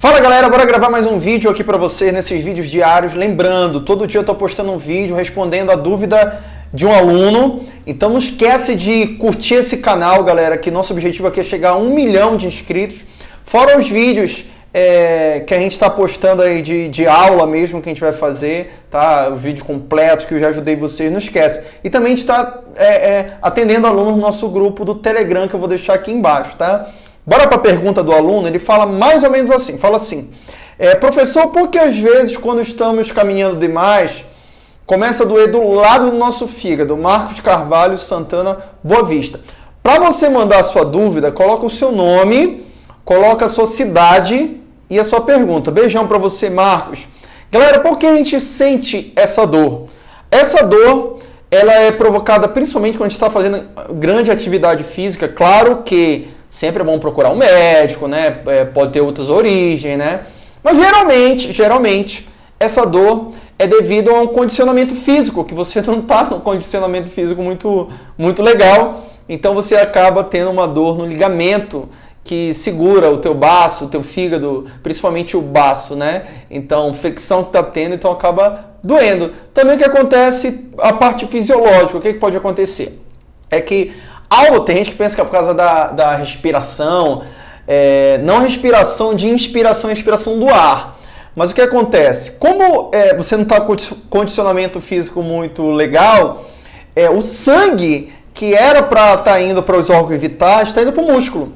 Fala galera, bora gravar mais um vídeo aqui para vocês nesses vídeos diários. Lembrando, todo dia eu tô postando um vídeo respondendo a dúvida de um aluno. Então não esquece de curtir esse canal, galera, que nosso objetivo aqui é chegar a um milhão de inscritos. Fora os vídeos é, que a gente está postando aí de, de aula mesmo que a gente vai fazer, tá? O vídeo completo que eu já ajudei vocês, não esquece. E também a gente está é, é, atendendo alunos no nosso grupo do Telegram, que eu vou deixar aqui embaixo, tá? Bora para a pergunta do aluno, ele fala mais ou menos assim, fala assim, é, professor, por que às vezes quando estamos caminhando demais, começa a doer do lado do nosso fígado? Marcos Carvalho, Santana, Boa Vista. Para você mandar a sua dúvida, coloca o seu nome, coloca a sua cidade e a sua pergunta. Beijão para você, Marcos. Galera, por que a gente sente essa dor? Essa dor, ela é provocada principalmente quando a gente está fazendo grande atividade física. Claro que sempre é bom procurar um médico, né? É, pode ter outras origens, né? Mas geralmente, geralmente, essa dor é devido a um condicionamento físico, que você não está num condicionamento físico muito, muito legal, então você acaba tendo uma dor no ligamento que segura o teu baço, o teu fígado, principalmente o baço, né? Então, fricção que está tendo, então acaba doendo. Também o que acontece, a parte fisiológica, o que, que pode acontecer? É que Algo tem gente que pensa que é por causa da, da respiração, é, não respiração de inspiração expiração do ar. Mas o que acontece? Como é, você não está com condicionamento físico muito legal, é, o sangue que era para estar tá indo para os órgãos vitais está indo para o músculo.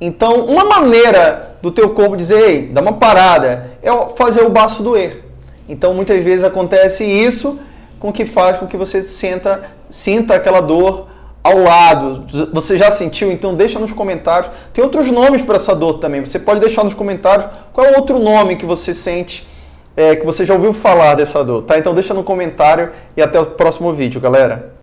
Então, uma maneira do teu corpo dizer, ei, dá uma parada, é fazer o baço doer. Então, muitas vezes acontece isso com que faz com que você sinta, sinta aquela dor ao lado. Você já sentiu? Então deixa nos comentários. Tem outros nomes para essa dor também. Você pode deixar nos comentários qual é o outro nome que você sente, é, que você já ouviu falar dessa dor, tá? Então deixa no comentário e até o próximo vídeo, galera.